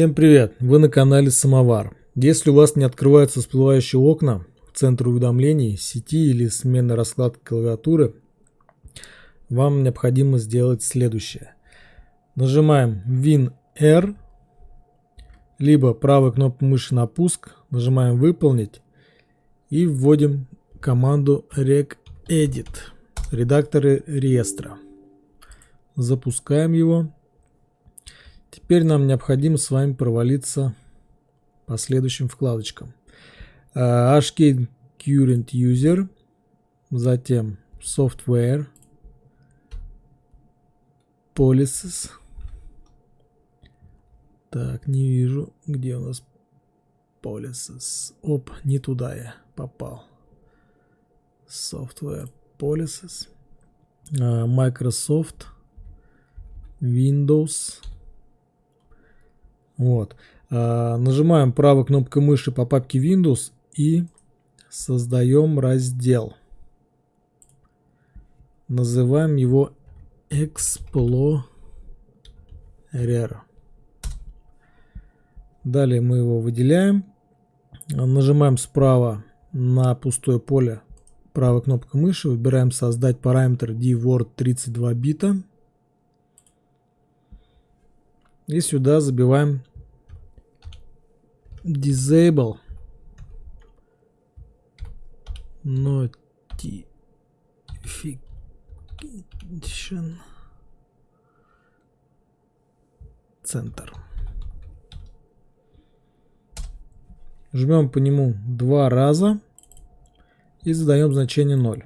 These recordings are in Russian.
Всем привет! Вы на канале Самовар. Если у вас не открываются всплывающие окна в центр уведомлений сети или смены раскладки клавиатуры, вам необходимо сделать следующее. Нажимаем Win-R, либо правой кнопкой мыши на пуск, нажимаем «Выполнить» и вводим команду regedit, редакторы реестра. Запускаем его. Теперь нам необходимо с вами провалиться по следующим вкладочкам. HK Current User, затем Software, Policies. Так, не вижу, где у нас Policies. Оп, не туда я попал. Software Policies. Microsoft. Windows. Вот. А, нажимаем правой кнопкой мыши по папке Windows и создаем раздел. Называем его Explorer. Далее мы его выделяем. Нажимаем справа на пустое поле правой кнопкой мыши. Выбираем создать параметр dword 32 бита. И сюда забиваем disable notification центр. Жмем по нему два раза и задаем значение 0.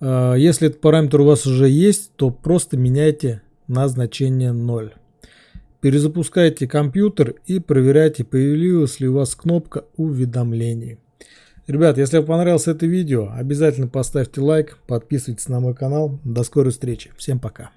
А, если этот параметр у вас уже есть, то просто меняйте на значение 0. Перезапускайте компьютер и проверяйте, появилась ли у вас кнопка уведомлений. Ребят, если вам понравилось это видео, обязательно поставьте лайк, подписывайтесь на мой канал. До скорой встречи. Всем пока.